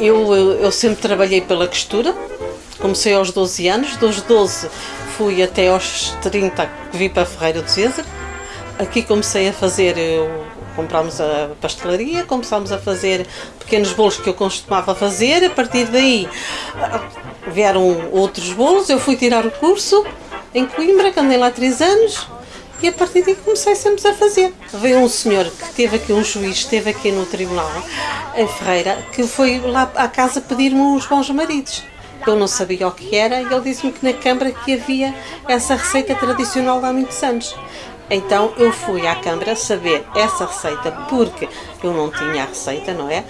Eu, eu sempre trabalhei pela costura, comecei aos 12 anos, dos 12 fui até aos 30 que vim para Ferreira do César. Aqui comecei a fazer, eu, comprámos a pastelaria, começámos a fazer pequenos bolos que eu costumava fazer, a partir daí vieram outros bolos, eu fui tirar o curso em Coimbra, que andei lá 3 anos, e a partir daí comecei sempre a fazer. Veio um senhor que teve aqui, um juiz, esteve aqui no tribunal, em Ferreira, que foi lá à casa pedir-me uns bons maridos. Eu não sabia o que era e ele disse-me que na Câmara que havia essa receita tradicional de há muitos anos. Então eu fui à Câmara saber essa receita porque eu não tinha a receita, não é?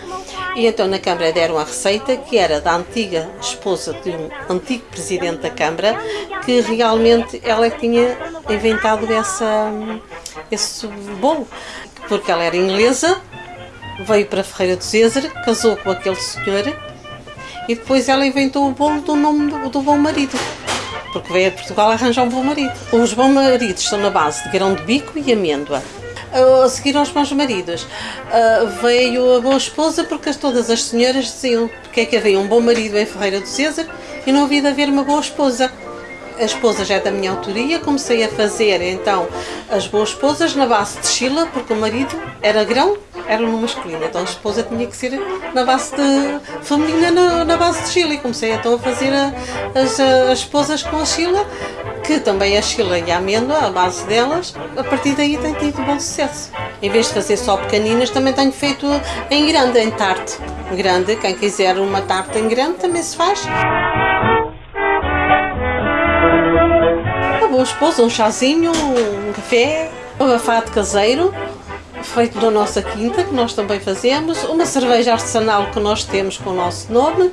E então na Câmara deram a receita que era da antiga esposa de um antigo presidente da Câmara que realmente ela tinha inventado essa, esse bolo. Porque ela era inglesa, veio para Ferreira do César, casou com aquele senhor e depois ela inventou o bolo do nome do, do bom marido porque veio a Portugal arranjar um bom marido. Os bons maridos estão na base de grão de bico e amêndoa. A seguir aos bons maridos veio a boa esposa porque todas as senhoras diziam porque é que havia um bom marido em Ferreira do César e não havia de haver uma boa esposa. A esposa já é da minha autoria, comecei a fazer então as boas esposas na base de chila, porque o marido era grão era no masculino, então a esposa tinha que ser na base de feminina na, na base de Chile. E comecei então a fazer a, as, as esposas com a Chila, que também a Chila e a amêndoa, a base delas, a partir daí tem tido bom sucesso. Em vez de fazer só pequeninas, também tenho feito em grande, em tarte. Grande, quem quiser uma tarte em grande também se faz. Uma boa esposa, um chazinho, um café, um abafado caseiro, feito da nossa quinta, que nós também fazemos, uma cerveja artesanal que nós temos com o nosso nome,